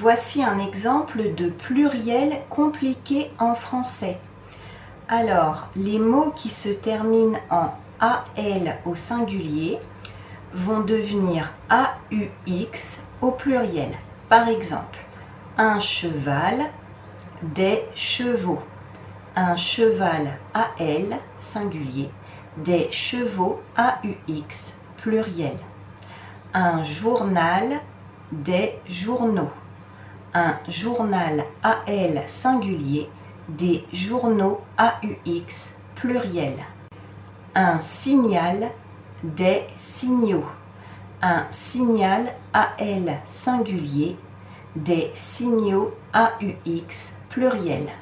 Voici un exemple de pluriel compliqué en français. Alors, les mots qui se terminent en AL au singulier vont devenir AUX au pluriel. Par exemple, un cheval, des chevaux. Un cheval AL singulier, des chevaux AUX pluriel. Un journal, des journaux un journal AL singulier, des journaux AUX pluriel. Un signal, des signaux. Un signal AL singulier, des signaux AUX pluriel.